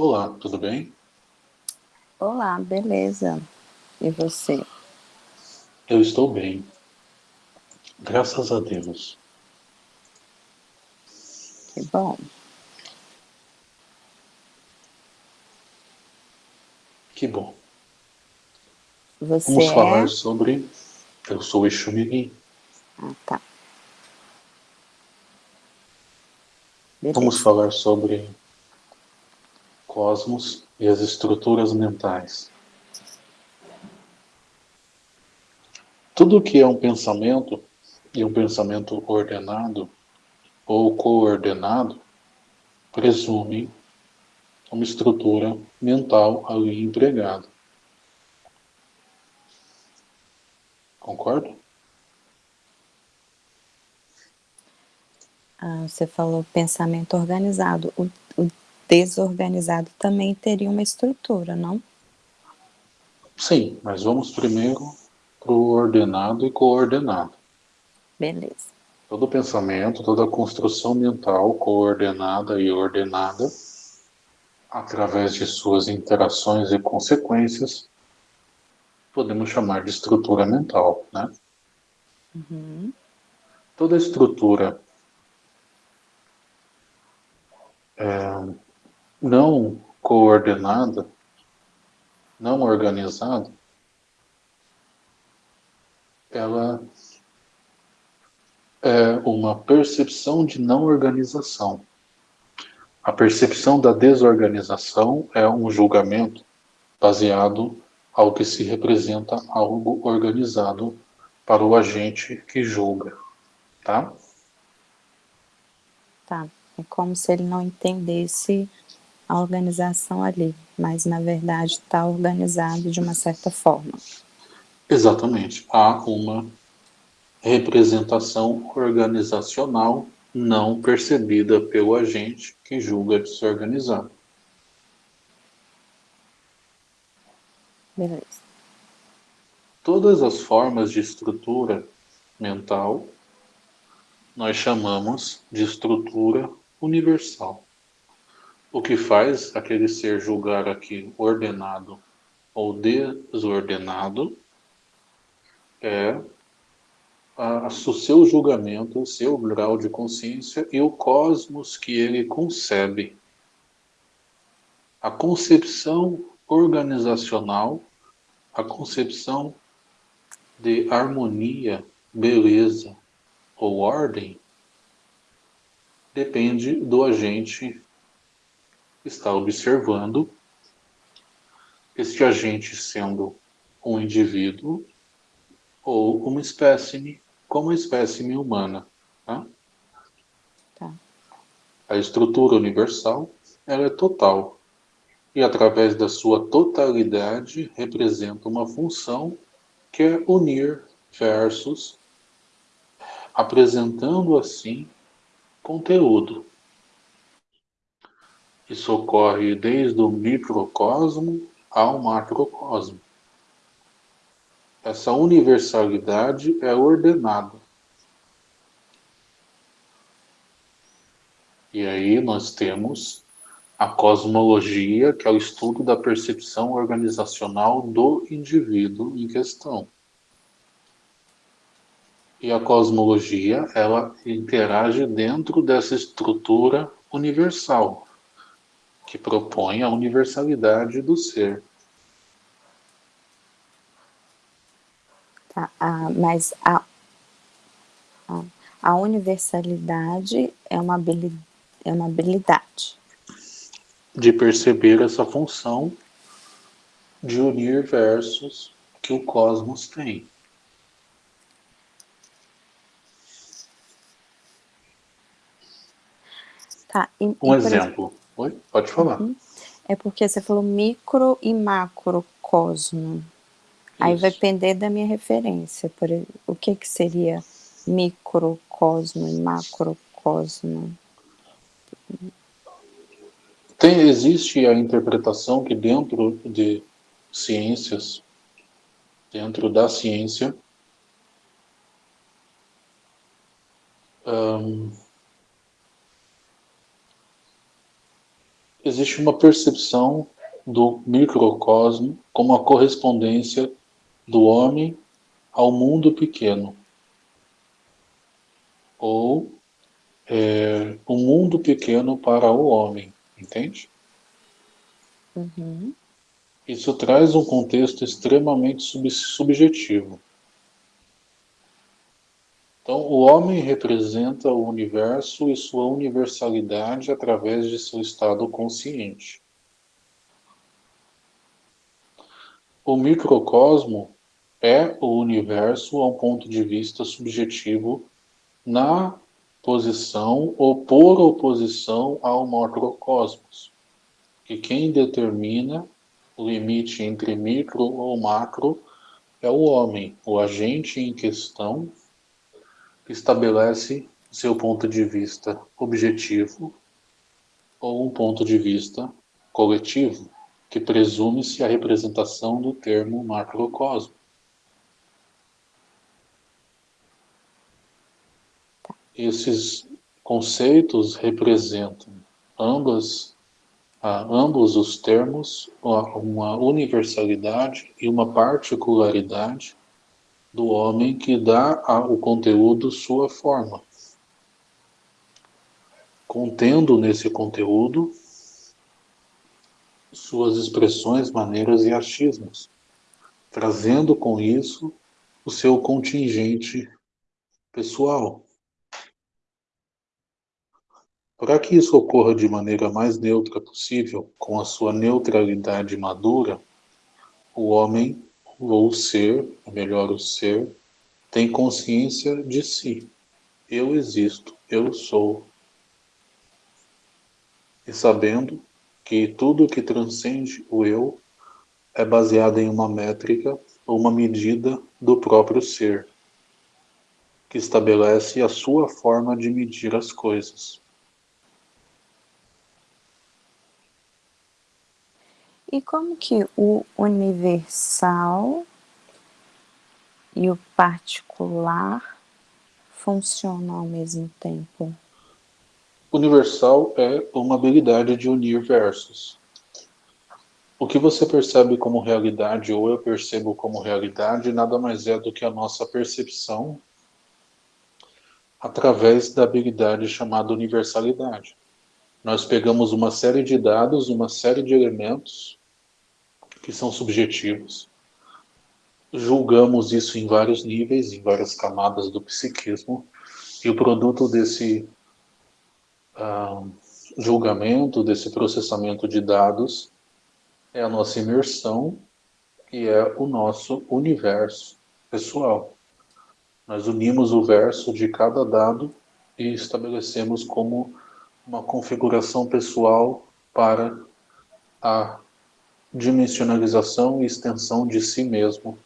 Olá, tudo bem? Olá, beleza. E você? Eu estou bem. Graças a Deus. Que bom. Que bom. Você Vamos é... falar sobre... Eu sou Exumiri. Ah, tá. Beleza. Vamos falar sobre cosmos e as estruturas mentais. Tudo que é um pensamento, e um pensamento ordenado ou coordenado, presume uma estrutura mental ali empregada. Concorda? Ah, você falou pensamento organizado. Desorganizado também teria uma estrutura, não? Sim, mas vamos primeiro para o ordenado e coordenado. Beleza. Todo pensamento, toda construção mental coordenada e ordenada, através de suas interações e consequências, podemos chamar de estrutura mental, né? Uhum. Toda estrutura não coordenada, não organizada, ela é uma percepção de não organização. A percepção da desorganização é um julgamento baseado ao que se representa algo organizado para o agente que julga, tá? Tá. É como se ele não entendesse a organização ali, mas na verdade está organizado de uma certa forma. Exatamente. Há uma representação organizacional não percebida pelo agente que julga desorganizado. Beleza. Todas as formas de estrutura mental nós chamamos de estrutura universal. O que faz aquele ser julgar aqui ordenado ou desordenado é o seu julgamento, o seu grau de consciência e o cosmos que ele concebe. A concepção organizacional, a concepção de harmonia, beleza ou ordem depende do agente está observando, este agente sendo um indivíduo ou uma espécime como a espécime humana. Tá? Tá. A estrutura universal ela é total e através da sua totalidade representa uma função que é unir versos, apresentando assim conteúdo. Isso ocorre desde o microcosmo ao macrocosmo. Essa universalidade é ordenada. E aí nós temos a cosmologia, que é o estudo da percepção organizacional do indivíduo em questão. E a cosmologia, ela interage dentro dessa estrutura universal, que propõe a universalidade do ser. Tá, ah, mas a, a, a, universalidade é uma, habilidade, é uma habilidade. De perceber essa função de unir versos que o cosmos tem. Tá, e, um e exemplo. Oi? Pode falar. Uhum. É porque você falou micro e macrocosmo. Aí vai depender da minha referência. Por, o que, que seria microcosmo e macrocosmo? Tem, existe a interpretação que dentro de ciências, dentro da ciência, um, existe uma percepção do microcosmo como a correspondência do homem ao mundo pequeno, ou é, o mundo pequeno para o homem, entende? Uhum. Isso traz um contexto extremamente sub subjetivo. Então, o homem representa o universo e sua universalidade através de seu estado consciente. O microcosmo é o universo a um ponto de vista subjetivo na posição ou por oposição ao macrocosmos, que quem determina o limite entre micro ou macro é o homem, o agente em questão que estabelece seu ponto de vista objetivo ou um ponto de vista coletivo que presume-se a representação do termo macrocosmo. Esses conceitos representam ambas, ah, ambos os termos uma universalidade e uma particularidade do homem que dá ao conteúdo sua forma, contendo nesse conteúdo suas expressões, maneiras e achismos, trazendo com isso o seu contingente pessoal. Para que isso ocorra de maneira mais neutra possível, com a sua neutralidade madura, o homem, ou o ser, melhor, o ser, tem consciência de si. Eu existo, eu sou. E sabendo que tudo que transcende o eu é baseado em uma métrica ou uma medida do próprio ser, que estabelece a sua forma de medir as coisas. E como que o universal e o particular funcionam ao mesmo tempo? Universal é uma habilidade de unir versos. O que você percebe como realidade ou eu percebo como realidade nada mais é do que a nossa percepção através da habilidade chamada universalidade. Nós pegamos uma série de dados, uma série de elementos que são subjetivos, julgamos isso em vários níveis, em várias camadas do psiquismo, e o produto desse uh, julgamento, desse processamento de dados, é a nossa imersão e é o nosso universo pessoal. Nós unimos o verso de cada dado e estabelecemos como uma configuração pessoal para a dimensionalização e extensão de si mesmo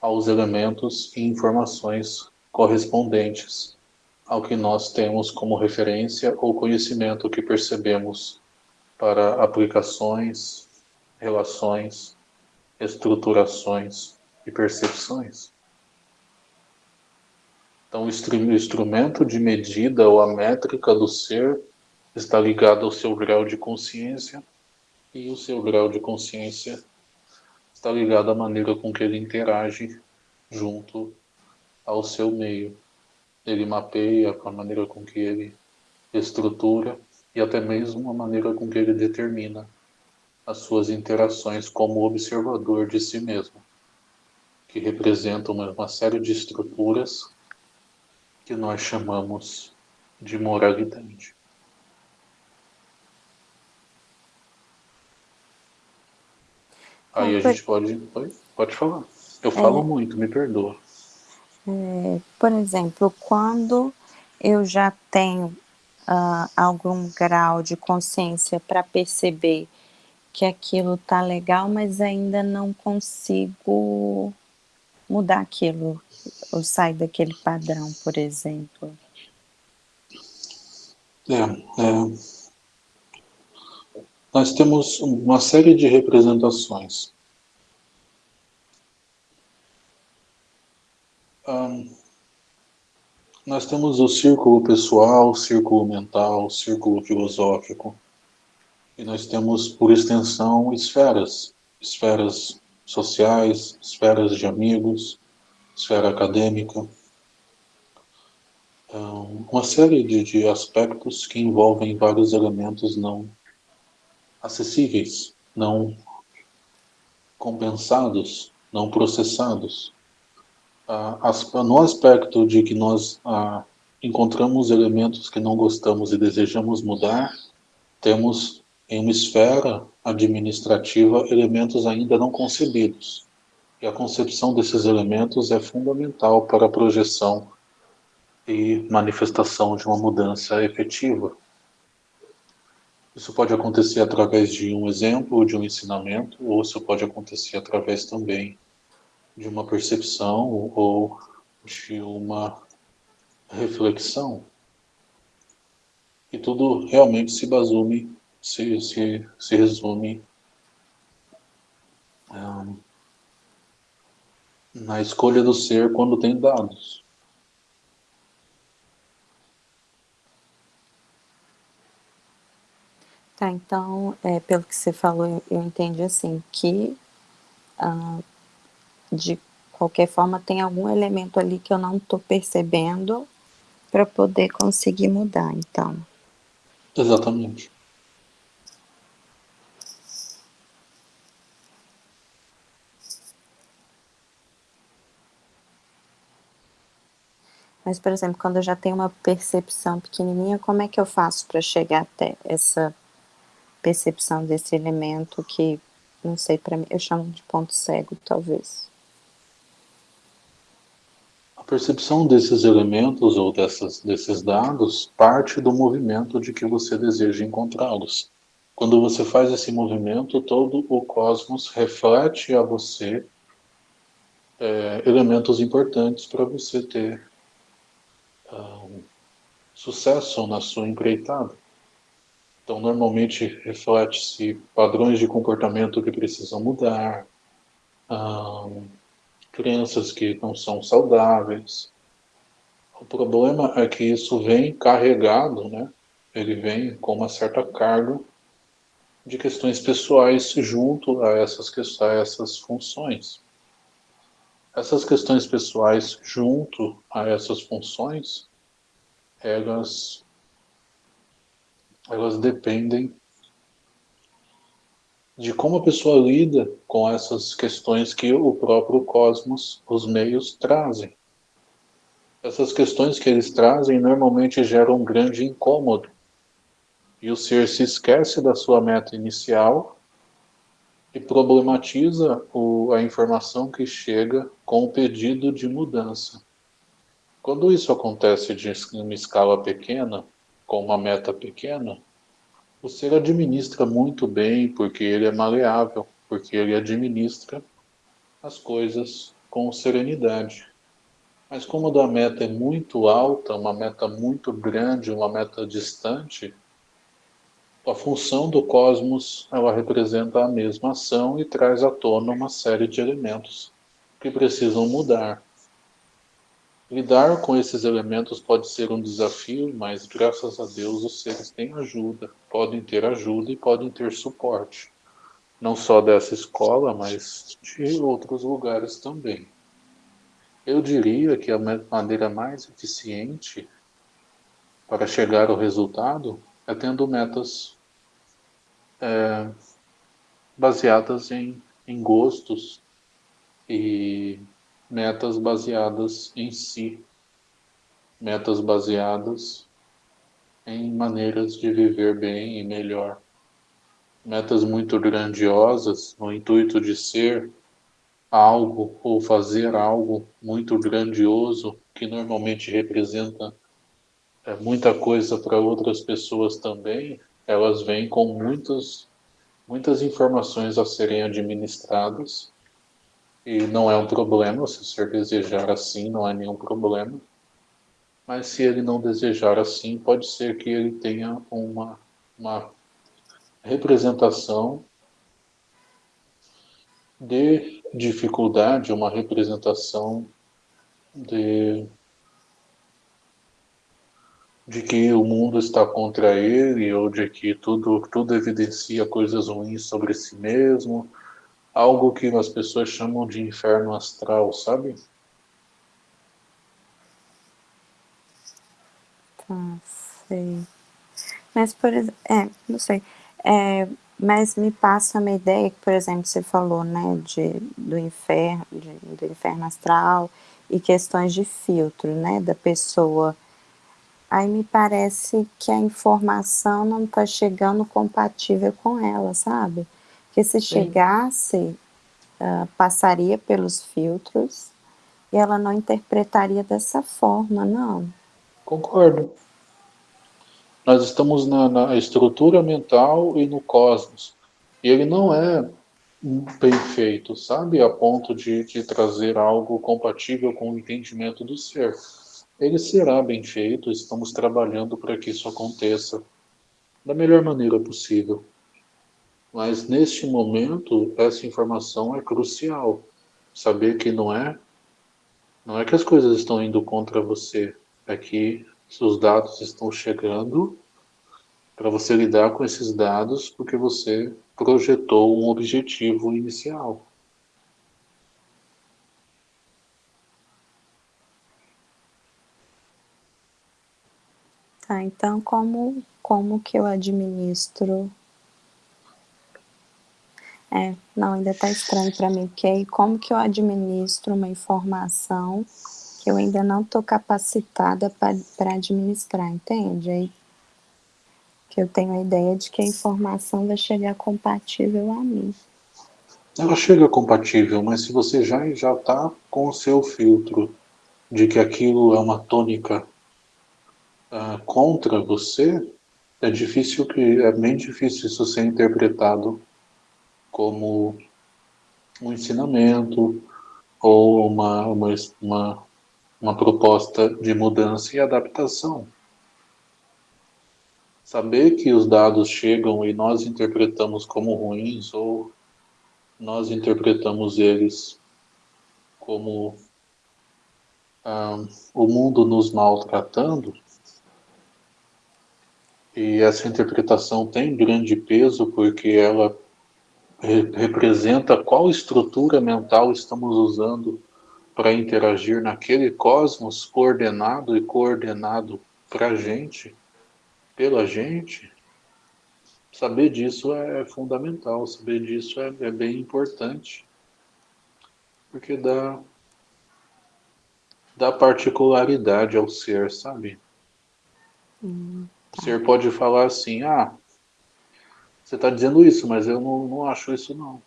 aos elementos e informações correspondentes ao que nós temos como referência ou conhecimento que percebemos para aplicações, relações, estruturações e percepções. Então, o instrumento de medida ou a métrica do ser está ligado ao seu grau de consciência e o seu grau de consciência está ligado à maneira com que ele interage junto ao seu meio ele mapeia a maneira com que ele estrutura e até mesmo a maneira com que ele determina as suas interações como observador de si mesmo, que representam uma, uma série de estruturas que nós chamamos de moralidade. Aí a gente pode, pode, pode falar. Eu falo é, muito, me perdoa. É, por exemplo, quando eu já tenho uh, algum grau de consciência para perceber que aquilo tá legal, mas ainda não consigo mudar aquilo, ou sair daquele padrão, por exemplo. É, é, nós temos uma série de representações. Nós temos o círculo pessoal, o círculo mental, o círculo filosófico. E nós temos, por extensão, esferas, esferas sociais, esferas de amigos, esfera acadêmica, uma série de, de aspectos que envolvem vários elementos não acessíveis, não compensados, não processados. Ah, no aspecto de que nós ah, encontramos elementos que não gostamos e desejamos mudar, temos em uma esfera administrativa elementos ainda não concebidos. E a concepção desses elementos é fundamental para a projeção e manifestação de uma mudança efetiva. Isso pode acontecer através de um exemplo, de um ensinamento, ou isso pode acontecer através também de uma percepção ou de uma reflexão. E tudo realmente se basume, se, se, se resume um, na escolha do ser quando tem dados. Tá, então, é, pelo que você falou, eu, eu entendi assim, que ah, de qualquer forma tem algum elemento ali que eu não estou percebendo para poder conseguir mudar, então. Exatamente. Mas, por exemplo, quando eu já tenho uma percepção pequenininha, como é que eu faço para chegar até essa percepção desse elemento que, não sei, para mim, eu chamo de ponto cego, talvez. A percepção desses elementos ou dessas, desses dados parte do movimento de que você deseja encontrá-los. Quando você faz esse movimento, todo o cosmos reflete a você é, elementos importantes para você ter um, sucesso na sua empreitada. Então, normalmente reflete-se padrões de comportamento que precisam mudar, hum, crenças que não são saudáveis. O problema é que isso vem carregado, né? ele vem com uma certa carga de questões pessoais junto a essas, a essas funções. Essas questões pessoais junto a essas funções, elas elas dependem de como a pessoa lida com essas questões que o próprio cosmos, os meios, trazem. Essas questões que eles trazem normalmente geram um grande incômodo. E o ser se esquece da sua meta inicial e problematiza o, a informação que chega com o pedido de mudança. Quando isso acontece de uma escala pequena, com uma meta pequena, o ser administra muito bem, porque ele é maleável, porque ele administra as coisas com serenidade. Mas como a meta é muito alta, uma meta muito grande, uma meta distante, a função do cosmos, ela representa a mesma ação e traz à tona uma série de elementos que precisam mudar. Lidar com esses elementos pode ser um desafio, mas graças a Deus os seres têm ajuda, podem ter ajuda e podem ter suporte. Não só dessa escola, mas de outros lugares também. Eu diria que a maneira mais eficiente para chegar ao resultado é tendo metas é, baseadas em, em gostos e metas baseadas em si, metas baseadas em maneiras de viver bem e melhor. Metas muito grandiosas, no intuito de ser algo ou fazer algo muito grandioso, que normalmente representa é, muita coisa para outras pessoas também, elas vêm com muitas, muitas informações a serem administradas e não é um problema, se o senhor desejar assim, não há nenhum problema. Mas se ele não desejar assim, pode ser que ele tenha uma, uma representação de dificuldade, uma representação de de que o mundo está contra ele ou de que tudo, tudo evidencia coisas ruins sobre si mesmo, algo que as pessoas chamam de inferno astral, sabe? Tá, sei. Mas, por exemplo, é, não sei, é, mas me passa uma ideia que, por exemplo, você falou, né, de, do inferno, de, do inferno astral e questões de filtro, né, da pessoa. Aí me parece que a informação não está chegando compatível com ela, sabe? Porque se chegasse, uh, passaria pelos filtros e ela não interpretaria dessa forma, não. Concordo. Nós estamos na, na estrutura mental e no cosmos. E ele não é bem feito, sabe? A ponto de, de trazer algo compatível com o entendimento do ser. Ele será bem feito, estamos trabalhando para que isso aconteça da melhor maneira possível. Mas neste momento, essa informação é crucial. Saber que não é, não é que as coisas estão indo contra você, é que seus dados estão chegando para você lidar com esses dados porque você projetou um objetivo inicial. Tá, então como, como que eu administro? É, não, ainda está estranho para mim, porque aí como que eu administro uma informação que eu ainda não estou capacitada para administrar, entende? Aí que eu tenho a ideia de que a informação vai chegar compatível a mim. Ela chega compatível, mas se você já já está com o seu filtro de que aquilo é uma tônica uh, contra você, é difícil que é bem difícil isso ser interpretado como um ensinamento ou uma, uma, uma uma proposta de mudança e adaptação. Saber que os dados chegam e nós interpretamos como ruins ou nós interpretamos eles como ah, o mundo nos maltratando, e essa interpretação tem grande peso porque ela representa qual estrutura mental estamos usando para interagir naquele cosmos coordenado e coordenado para a gente, pela gente, saber disso é fundamental, saber disso é, é bem importante, porque dá, dá particularidade ao ser, sabe? Hum, tá. O ser pode falar assim, ah, você está dizendo isso, mas eu não, não acho isso não.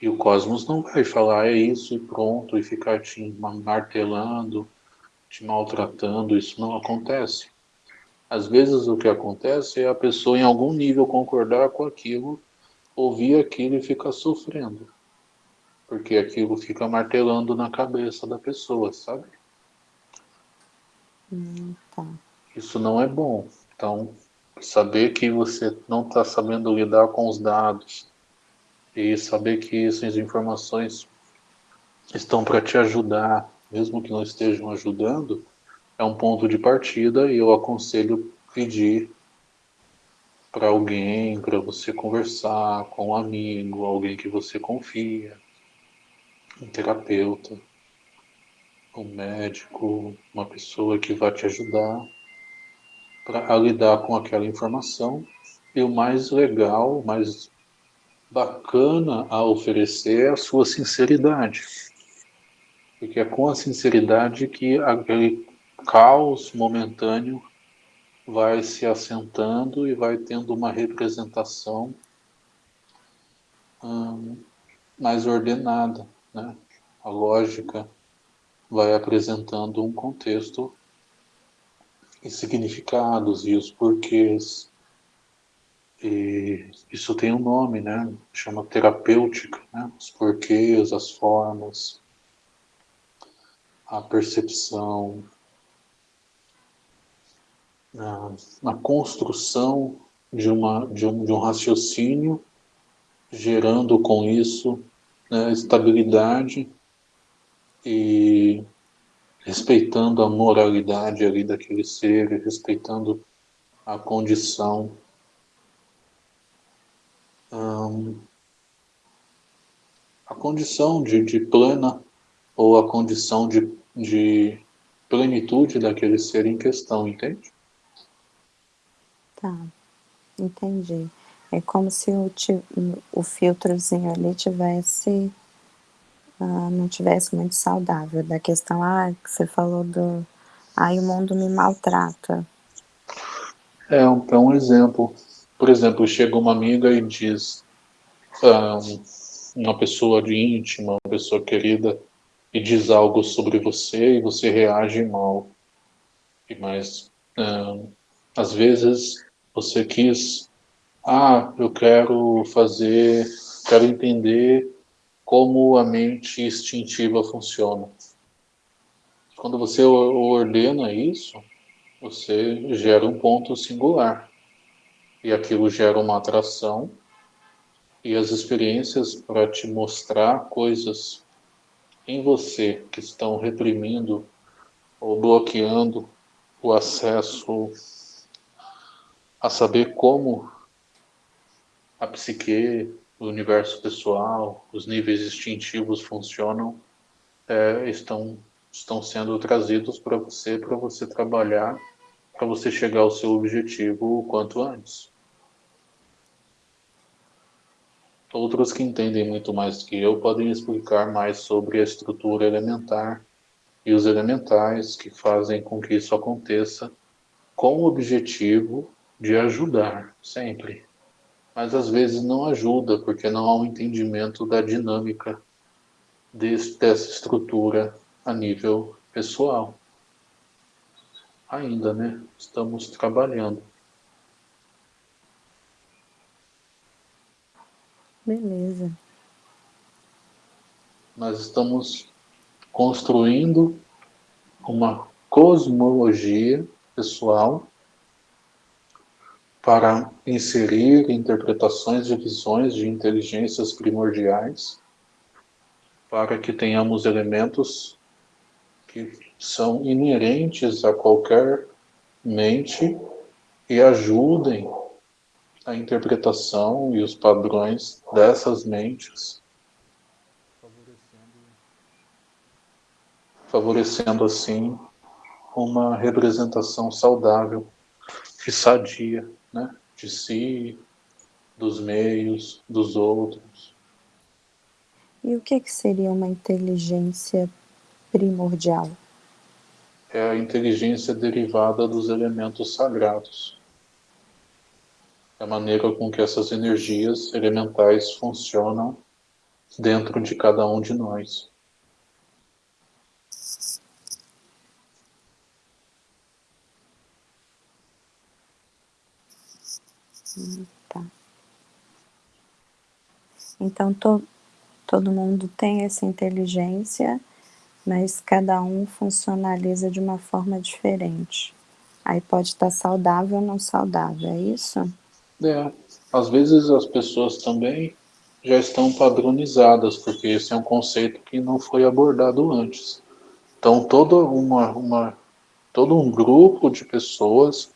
E o cosmos não vai falar é isso e pronto, e ficar te martelando, te maltratando, isso não acontece. Às vezes o que acontece é a pessoa em algum nível concordar com aquilo, ouvir aquilo e ficar sofrendo. Porque aquilo fica martelando na cabeça da pessoa, sabe? Hum, tá. Isso não é bom. Então, saber que você não está sabendo lidar com os dados, e saber que essas informações estão para te ajudar, mesmo que não estejam ajudando, é um ponto de partida e eu aconselho pedir para alguém, para você conversar com um amigo, alguém que você confia, um terapeuta, um médico, uma pessoa que vai te ajudar para lidar com aquela informação. E o mais legal, o mais bacana a oferecer é a sua sinceridade. Porque é com a sinceridade que aquele caos momentâneo vai se assentando e vai tendo uma representação hum, mais ordenada. Né? A lógica vai apresentando um contexto e significados e os porquês e isso tem um nome, né? Chama terapêutica, né? Os porquês, as formas, a percepção, a, a construção de, uma, de, um, de um raciocínio, gerando com isso né, estabilidade e respeitando a moralidade ali daquele ser, respeitando a condição hum, a condição de, de plena ou a condição de, de plenitude daquele ser em questão, entende? Tá, entendi. É como se o, o filtrozinho ali tivesse, uh, não tivesse muito saudável, da questão, ah, que você falou do, ah, o mundo me maltrata. É um, é um exemplo. Por exemplo, chega uma amiga e diz, ah, uma pessoa de íntima, uma pessoa querida, e diz algo sobre você e você reage mal. E mais, um, às vezes você quis, ah, eu quero fazer, quero entender como a mente instintiva funciona. Quando você ordena isso, você gera um ponto singular. E aquilo gera uma atração e as experiências para te mostrar coisas em você que estão reprimindo ou bloqueando o acesso a saber como a psique, o universo pessoal, os níveis instintivos funcionam, é, estão, estão sendo trazidos para você, para você trabalhar, para você chegar ao seu objetivo o quanto antes. Outros que entendem muito mais que eu podem explicar mais sobre a estrutura elementar e os elementais que fazem com que isso aconteça com o objetivo de ajudar, sempre. Mas às vezes não ajuda, porque não há um entendimento da dinâmica desse, dessa estrutura a nível pessoal. Ainda, né? Estamos trabalhando. Beleza. Nós estamos construindo uma cosmologia pessoal para inserir interpretações e visões de inteligências primordiais, para que tenhamos elementos que são inerentes a qualquer mente e ajudem a interpretação e os padrões dessas mentes, favorecendo assim uma representação saudável e sadia? De si, dos meios, dos outros. E o que, que seria uma inteligência primordial? É a inteligência derivada dos elementos sagrados. É a maneira com que essas energias elementais funcionam dentro de cada um de nós. Tá. Então, to, todo mundo tem essa inteligência, mas cada um funcionaliza de uma forma diferente. Aí pode estar saudável ou não saudável, é isso? É, às vezes as pessoas também já estão padronizadas, porque esse é um conceito que não foi abordado antes. Então, toda uma, uma, todo um grupo de pessoas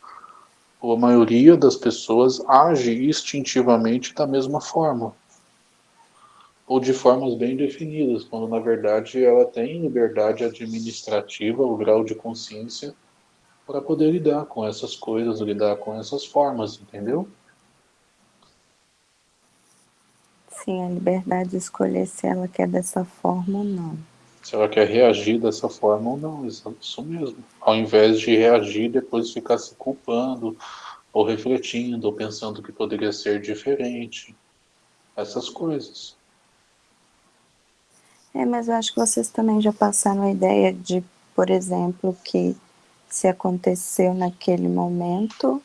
a maioria das pessoas age instintivamente da mesma forma. Ou de formas bem definidas, quando na verdade ela tem liberdade administrativa, o grau de consciência, para poder lidar com essas coisas, lidar com essas formas, entendeu? Sim, a liberdade de escolher se ela quer dessa forma ou não se ela quer reagir dessa forma ou não, isso mesmo. Ao invés de reagir, depois ficar se culpando, ou refletindo, ou pensando que poderia ser diferente. Essas coisas. É, mas eu acho que vocês também já passaram a ideia de, por exemplo, que se aconteceu naquele momento,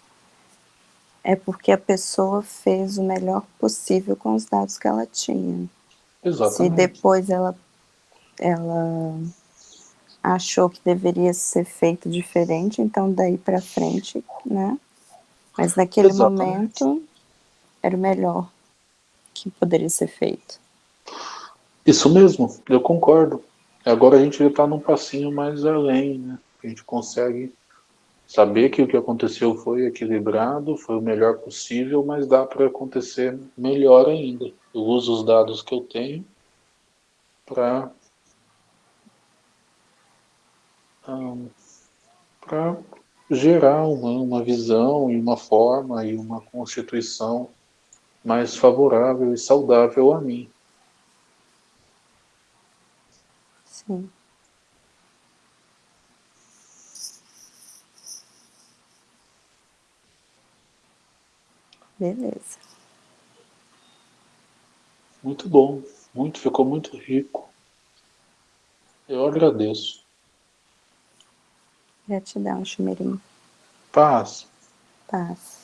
é porque a pessoa fez o melhor possível com os dados que ela tinha. Exatamente. Se depois ela ela achou que deveria ser feito diferente, então daí para frente, né? Mas naquele Exatamente. momento era o melhor que poderia ser feito. Isso mesmo, eu concordo. Agora a gente já está num passinho mais além, né? A gente consegue saber que o que aconteceu foi equilibrado, foi o melhor possível, mas dá para acontecer melhor ainda. Eu uso os dados que eu tenho para um, para gerar uma, uma visão e uma forma e uma constituição mais favorável e saudável a mim. Sim. Beleza. Muito bom, muito, ficou muito rico. Eu agradeço. Gratidão, Chumeirinho. Paz. Paz.